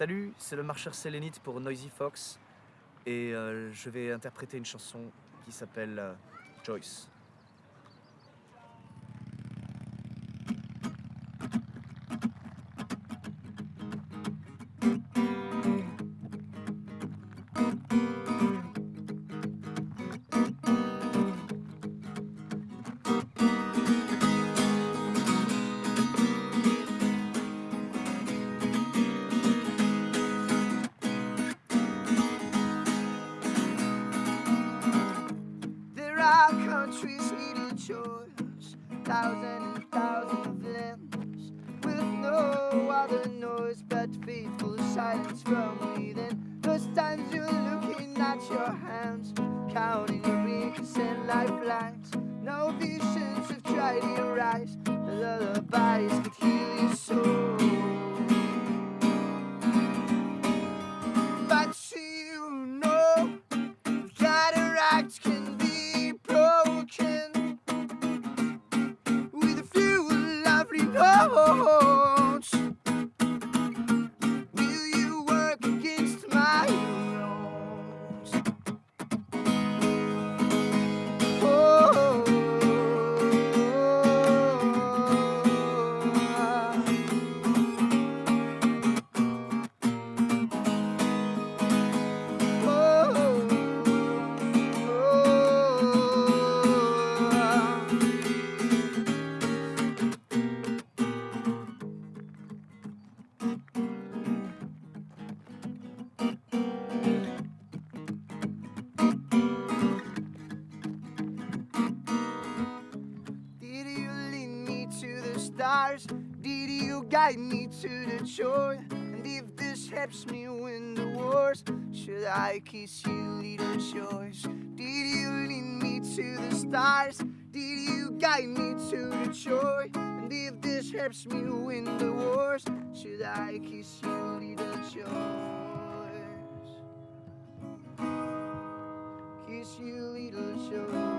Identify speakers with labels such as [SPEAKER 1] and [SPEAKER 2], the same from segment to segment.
[SPEAKER 1] Salut, c'est le marcheur sélénite pour Noisy Fox et euh, je vais interpréter une chanson qui s'appelle euh, Joyce.
[SPEAKER 2] Are countries needing choice, thousand and thousand of limbs, with no other noise but faithful silence from within. Those times you're looking at your hands, counting your rings and lifelines. No visions have tried to rise, the lullabies could heal your soul. Lovely stars? Did you guide me to the joy? And if this helps me win the wars, should I kiss you, little Joyce? Did you lead me to the stars? Did you guide me to the joy? And if this helps me win the wars, should I kiss you, little Joyce? Kiss you, little Joyce.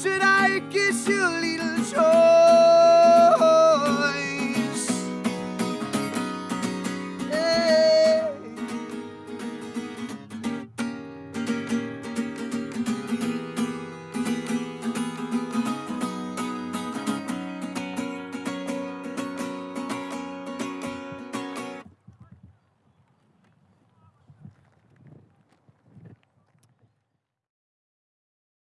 [SPEAKER 2] Should I kiss you, little joy?